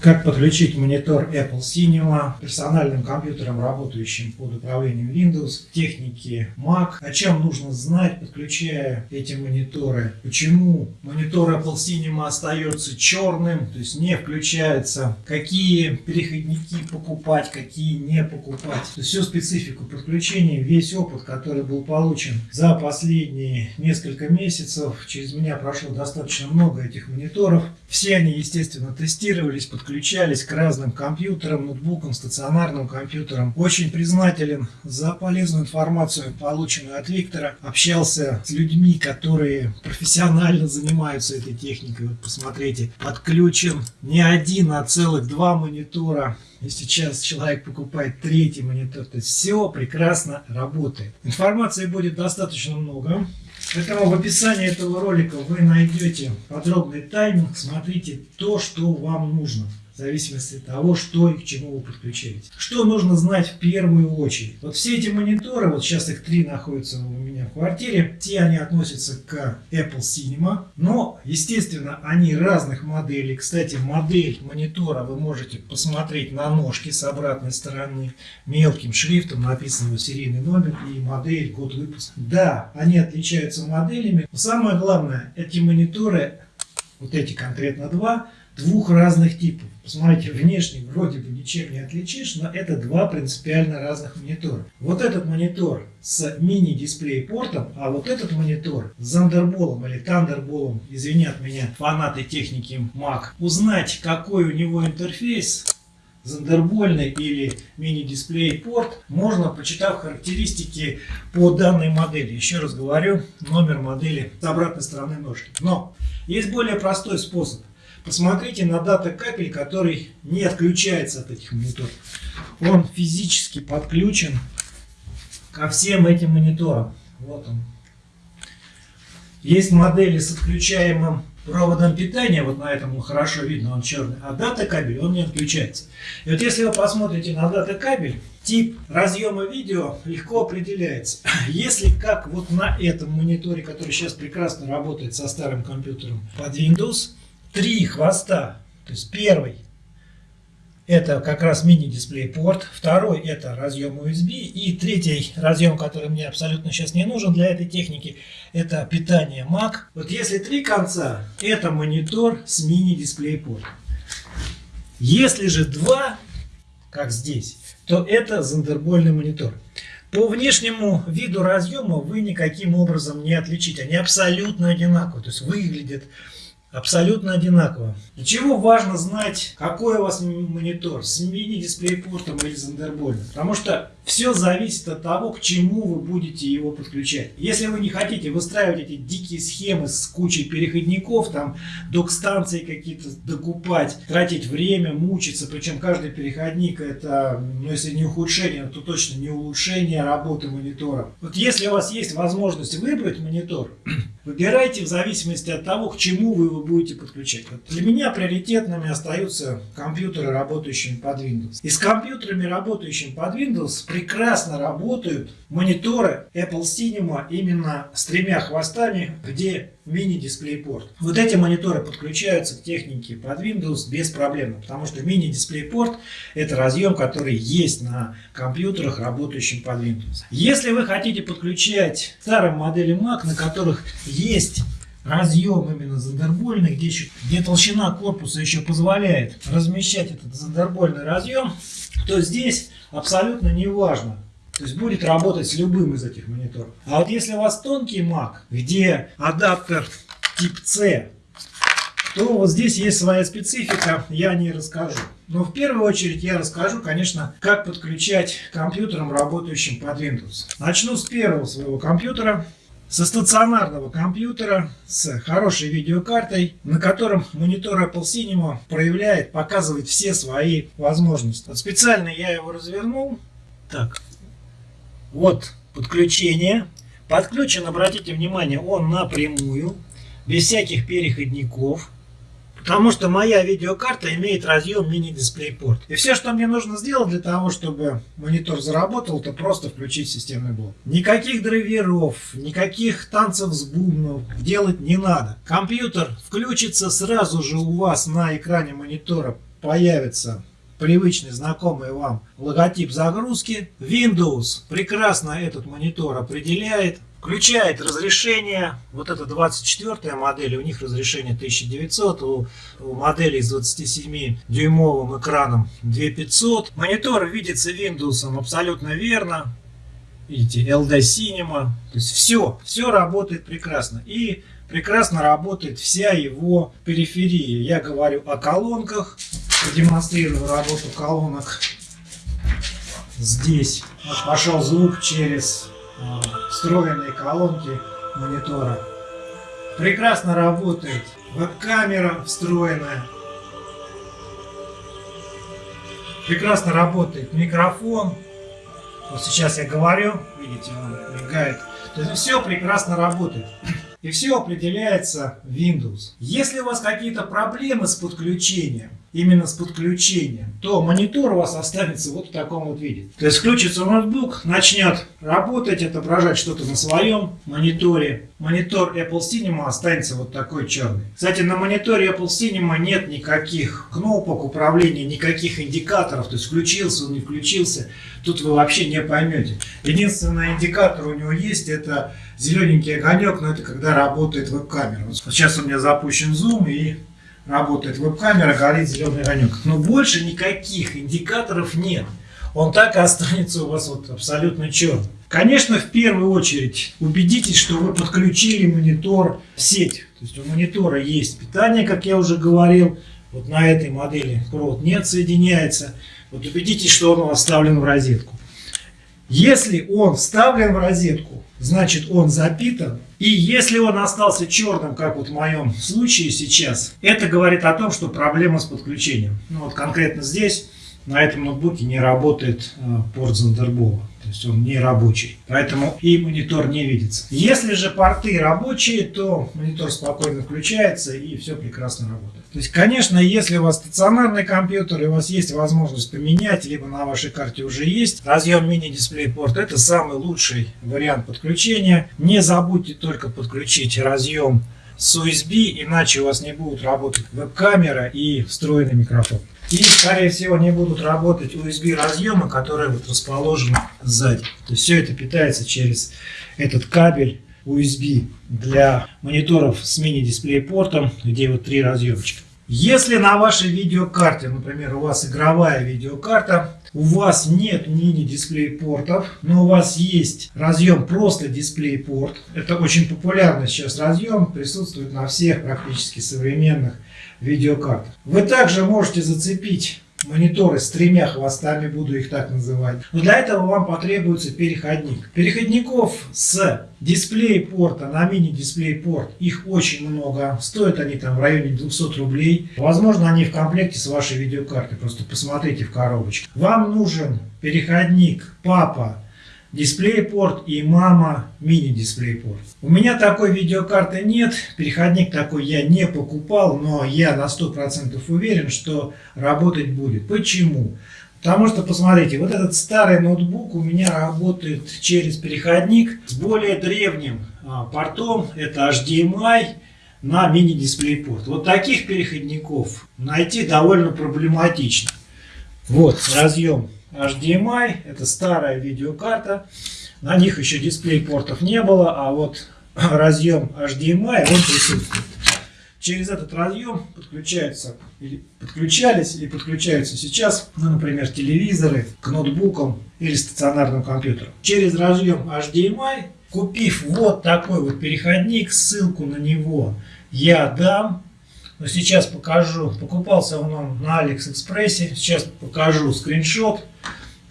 Как подключить монитор Apple Cinema персональным компьютером, работающим под управлением Windows, техники Mac, о чем нужно знать, подключая эти мониторы, почему монитор Apple Cinema остается черным, то есть не включается, какие переходники покупать, какие не покупать, то есть всю специфику подключения, весь опыт, который был получен за последние несколько месяцев, через меня прошло достаточно много этих мониторов, все они, естественно, тестировались, подключались к разным компьютерам, ноутбукам, стационарным компьютерам. Очень признателен за полезную информацию, полученную от Виктора. Общался с людьми, которые профессионально занимаются этой техникой. Вот посмотрите, подключен не один, а целых два монитора. И сейчас человек покупает третий монитор. То есть все прекрасно работает. Информации будет достаточно много. Поэтому в описании этого ролика вы найдете подробный тайминг. Смотрите то, что вам нужно зависимости от того, что и к чему вы подключаете. Что нужно знать в первую очередь? Вот все эти мониторы, вот сейчас их три находятся у меня в квартире, все они относятся к Apple Cinema, но, естественно, они разных моделей. Кстати, модель монитора вы можете посмотреть на ножке с обратной стороны. Мелким шрифтом написан серийный номер и модель, год выпуска. Да, они отличаются моделями, но самое главное, эти мониторы, вот эти конкретно два, двух разных типов. Посмотрите, внешне вроде бы ничем не отличишь, но это два принципиально разных монитора. Вот этот монитор с мини-дисплей портом, а вот этот монитор с Thunderbolt или Thunderbolt, извинят меня фанаты техники Mac. Узнать, какой у него интерфейс, зандербольный или мини-дисплей порт, можно, почитав характеристики по данной модели. Еще раз говорю, номер модели с обратной стороны ножки. Но есть более простой способ. Посмотрите на дата капель, который не отключается от этих мониторов. Он физически подключен ко всем этим мониторам. Вот он. Есть модели с отключаемым проводом питания, вот на этом хорошо видно, он черный, а дата кабель, он не отключается. И вот если вы посмотрите на дата кабель, тип разъема видео легко определяется. Если как вот на этом мониторе, который сейчас прекрасно работает со старым компьютером под Windows, три хвоста. То есть первый это как раз мини-дисплей порт, второй это разъем USB и третий разъем, который мне абсолютно сейчас не нужен для этой техники, это питание Mac. Вот если три конца, это монитор с мини-дисплей порт. Если же два, как здесь, то это зондербольный монитор. По внешнему виду разъема вы никаким образом не отличите. Они абсолютно одинаковые. То есть выглядят абсолютно одинаково. Для чего важно знать, какой у вас монитор, с мини-дисплей-портом или Thunderbolt? Потому что все зависит от того, к чему вы будете его подключать. Если вы не хотите выстраивать эти дикие схемы с кучей переходников, там док-станции какие-то докупать, тратить время, мучиться, причем каждый переходник это, ну если не ухудшение, то точно не улучшение работы монитора. Вот если у вас есть возможность выбрать монитор, Выбирайте в зависимости от того, к чему вы его будете подключать. Вот для меня приоритетными остаются компьютеры, работающие под Windows. И с компьютерами, работающими под Windows, прекрасно работают мониторы Apple Cinema именно с тремя хвостами, где мини-дисплей-порт. Вот эти мониторы подключаются к технике под Windows без проблем, потому что мини-дисплей-порт это разъем, который есть на компьютерах, работающих под Windows. Если вы хотите подключать старые модели Mac, на которых есть разъем именно зандербольный, где, еще, где толщина корпуса еще позволяет размещать этот зандербольный разъем, то здесь абсолютно не важно, то есть будет работать с любым из этих мониторов. А вот если у вас тонкий Mac, где адаптер тип C, то вот здесь есть своя специфика, я не расскажу. Но в первую очередь я расскажу, конечно, как подключать компьютером, работающим под Windows. Начну с первого своего компьютера. Со стационарного компьютера с хорошей видеокартой, на котором монитор Apple Cinema проявляет, показывает все свои возможности. Вот специально я его развернул. Так, вот подключение. Подключен, обратите внимание, он напрямую, без всяких переходников. Потому что моя видеокарта имеет разъем мини-дисплей-порт. И все, что мне нужно сделать для того, чтобы монитор заработал, это просто включить системный блок. Никаких драйверов, никаких танцев с бубнов делать не надо. Компьютер включится сразу же у вас на экране монитора появится привычный, знакомый вам логотип загрузки. Windows прекрасно этот монитор определяет, включает разрешение. Вот это 24 модель, у них разрешение 1900, у, у модели с 27-дюймовым экраном 2500. Монитор видится Windows абсолютно верно. Видите, LD Cinema. То есть все, все работает прекрасно. И прекрасно работает вся его периферия. Я говорю о колонках. Продемонстрирую работу колонок здесь. Пошел звук через встроенные колонки монитора. Прекрасно работает веб-камера встроенная. Прекрасно работает микрофон. Вот сейчас я говорю, видите, он мигает. То есть все прекрасно работает. И все определяется Windows. Если у вас какие-то проблемы с подключением, именно с подключением, то монитор у вас останется вот в таком вот виде. То есть включится ноутбук, начнет работать, отображать что-то на своем мониторе. Монитор Apple Cinema останется вот такой черный. Кстати, на мониторе Apple Cinema нет никаких кнопок управления, никаких индикаторов. То есть включился он, не включился. Тут вы вообще не поймете. Единственный индикатор у него есть, это зелененький огонек, но это когда работает веб-камера. Вот сейчас у меня запущен зум и работает веб-камера, горит зеленый огонек. Но больше никаких индикаторов нет. Он так и останется у вас вот абсолютно черным. Конечно, в первую очередь убедитесь, что вы подключили монитор в сеть. То есть у монитора есть питание, как я уже говорил. Вот на этой модели провод не отсоединяется. Вот убедитесь, что он вставлен в розетку. Если он вставлен в розетку, значит он запитан. И если он остался черным, как вот в моем случае сейчас, это говорит о том, что проблема с подключением. Ну вот конкретно здесь, на этом ноутбуке не работает э, порт Thunderbolt. Есть он не рабочий. Поэтому и монитор не видится. Если же порты рабочие, то монитор спокойно включается и все прекрасно работает. То есть, конечно, если у вас стационарный компьютер и у вас есть возможность поменять, либо на вашей карте уже есть разъем мини-дисплей-порт, это самый лучший вариант подключения. Не забудьте только подключить разъем с USB, иначе у вас не будут работать веб-камера и встроенный микрофон. И, скорее всего, не будут работать USB разъемы, которые вот расположены сзади. То есть все это питается через этот кабель USB для мониторов с мини-дисплей-портом, где вот три разъемчика. Если на вашей видеокарте, например, у вас игровая видеокарта, у вас нет мини-дисплей-портов, но у вас есть разъем просто дисплей-порт. Это очень популярный сейчас разъем, присутствует на всех практически современных видеокарт. Вы также можете зацепить мониторы с тремя хвостами, буду их так называть. Но для этого вам потребуется переходник. Переходников с дисплей порта на мини-дисплей порт, их очень много. Стоят они там в районе 200 рублей. Возможно, они в комплекте с вашей видеокартой. Просто посмотрите в коробочке. Вам нужен переходник папа дисплей-порт и мама мини-дисплей-порт. У меня такой видеокарты нет, переходник такой я не покупал, но я на 100% уверен, что работать будет. Почему? Потому что, посмотрите, вот этот старый ноутбук у меня работает через переходник с более древним а, портом, это HDMI на мини-дисплей-порт. Вот таких переходников найти довольно проблематично. Вот разъем HDMI, это старая видеокарта. На них еще дисплей портов не было, а вот разъем HDMI, он присутствует. Через этот разъем подключаются, или подключались и подключаются сейчас, ну, например, телевизоры к ноутбукам или стационарным компьютерам. Через разъем HDMI, купив вот такой вот переходник, ссылку на него я дам но сейчас покажу. Покупался он на Алиэкспрессе. Сейчас покажу скриншот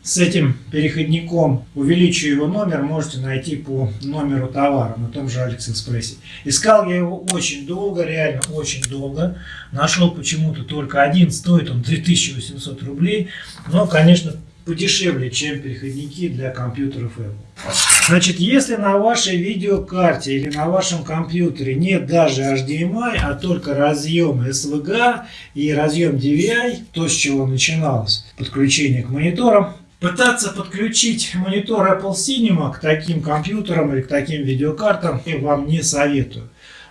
с этим переходником. Увеличу его номер, можете найти по номеру товара на том же Алиэкспрессе. Искал я его очень долго, реально очень долго. Нашел почему-то только один, стоит он 2800 рублей. Но, конечно, подешевле, чем переходники для компьютеров Apple. Значит, если на вашей видеокарте или на вашем компьютере нет даже HDMI, а только разъем SVGA и разъем DVI, то с чего начиналось подключение к мониторам, Пытаться подключить монитор Apple Cinema к таким компьютерам или к таким видеокартам я вам не советую.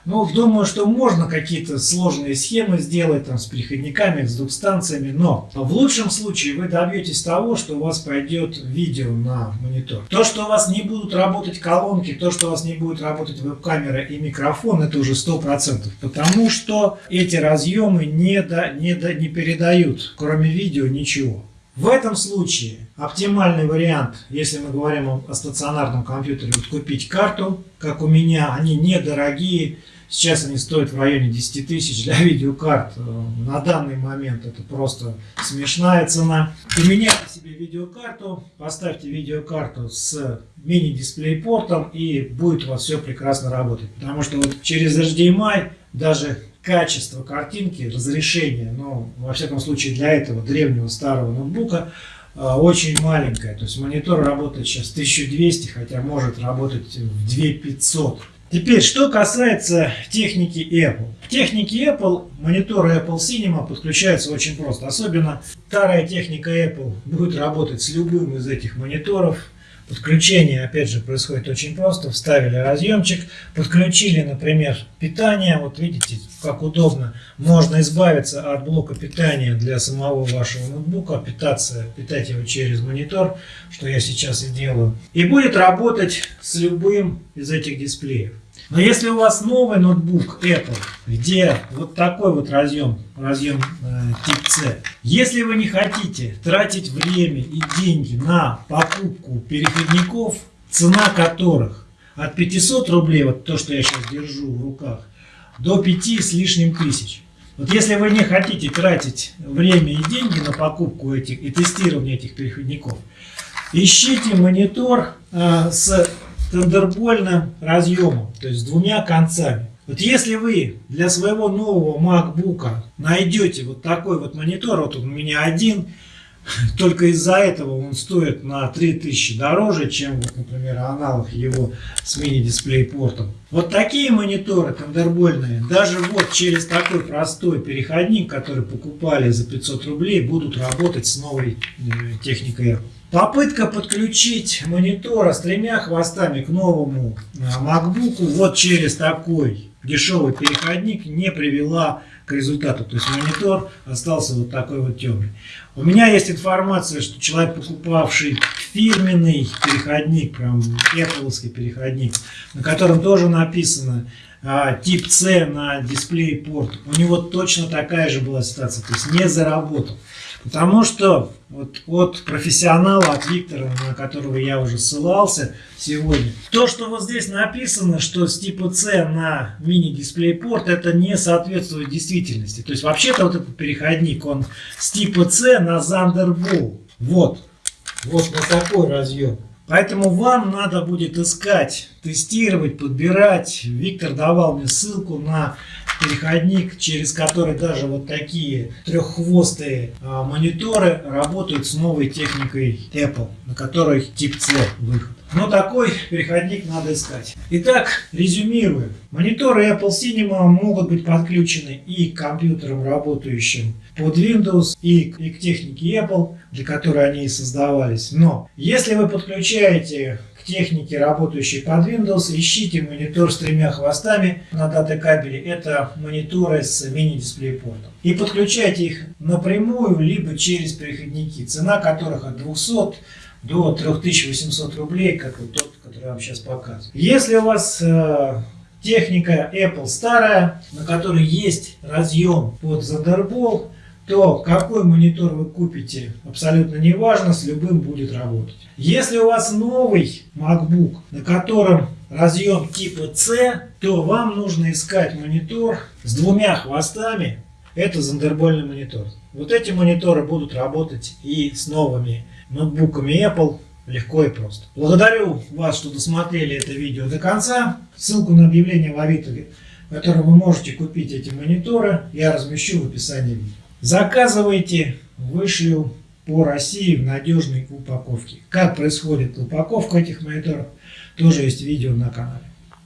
Ну, думаю, что можно какие-то сложные схемы сделать там с переходниками, с двух станциями, но в лучшем случае вы добьетесь того, что у вас пойдет видео на монитор. То, что у вас не будут работать колонки, то, что у вас не будет работать веб-камера и микрофон, это уже 100%, потому что эти разъемы не, до, не, до, не передают, кроме видео, ничего. В этом случае оптимальный вариант, если мы говорим о, о стационарном компьютере, вот купить карту, как у меня, они недорогие, Сейчас они стоят в районе 10 тысяч для видеокарт. Э, на данный момент это просто смешная цена. Поменяйте себе видеокарту, поставьте видеокарту с мини-дисплей-портом и будет у вас все прекрасно работать. Потому что вот через HDMI даже качество картинки, разрешение, ну, во всяком случае для этого древнего старого ноутбука, э, очень маленькое. То есть монитор работает сейчас 1200, хотя может работать в 2500. Теперь, что касается техники Apple. В технике Apple мониторы Apple Cinema подключаются очень просто. Особенно старая техника Apple будет работать с любым из этих мониторов. Подключение, опять же, происходит очень просто. Вставили разъемчик, подключили, например, питание. Вот видите, как удобно. Можно избавиться от блока питания для самого вашего ноутбука, питаться, питать его через монитор, что я сейчас и делаю. И будет работать с любым из этих дисплеев. Но если у вас новый ноутбук Apple, где вот такой вот разъем, разъем э, тип C, если вы не хотите тратить время и деньги на покупку переходников, цена которых от 500 рублей, вот то, что я сейчас держу в руках, до 5 с лишним тысяч. Вот если вы не хотите тратить время и деньги на покупку этих и тестирование этих переходников, ищите монитор э, с тандербольным разъемом, то есть с двумя концами. Вот если вы для своего нового MacBook найдете вот такой вот монитор, вот у меня один, только из-за этого он стоит на 3000 дороже, чем, вот, например, аналог его с мини-дисплей-портом. Вот такие мониторы тандербольные, даже вот через такой простой переходник, который покупали за 500 рублей, будут работать с новой э, техникой Apple. Попытка подключить монитора с тремя хвостами к новому э, MacBook вот через такой дешевый переходник не привела к результату. То есть монитор остался вот такой вот темный. У меня есть информация, что человек, покупавший фирменный переходник, прям Apple переходник, на котором тоже написано а, тип C на дисплей порт, у него точно такая же была ситуация, то есть не заработал. Потому что вот от профессионала, от Виктора, на которого я уже ссылался сегодня, то, что вот здесь написано, что с типа C на мини-дисплей-порт, это не соответствует действительности. То есть вообще-то вот этот переходник, он с типа C на Thunderbolt. Вот, вот на такой разъем. Поэтому вам надо будет искать, тестировать, подбирать. Виктор давал мне ссылку на переходник, через который даже вот такие треххвостые а, мониторы работают с новой техникой Apple, на которой тип C выход. Но такой переходник надо искать. Итак, резюмируем. Мониторы Apple Cinema могут быть подключены и к компьютерам, работающим под Windows, и, и к технике Apple, для которой они и создавались. Но если вы подключаете техники, работающей под Windows, ищите монитор с тремя хвостами на дата-кабеле. Это мониторы с мини-дисплей-портом. И подключайте их напрямую, либо через переходники, цена которых от 200 до 3800 рублей, как вот тот, который я вам сейчас показываю. Если у вас э, техника Apple старая, на которой есть разъем под Thunderbolt, то какой монитор вы купите, абсолютно не важно, с любым будет работать. Если у вас новый MacBook, на котором разъем типа C, то вам нужно искать монитор с двумя хвостами. Это зондербольный монитор. Вот эти мониторы будут работать и с новыми ноутбуками Apple легко и просто. Благодарю вас, что досмотрели это видео до конца. Ссылку на объявление в Авито, в котором вы можете купить эти мониторы, я размещу в описании видео. Заказывайте, вышлю по России в надежной упаковке. Как происходит упаковка этих мониторов, тоже есть видео на канале.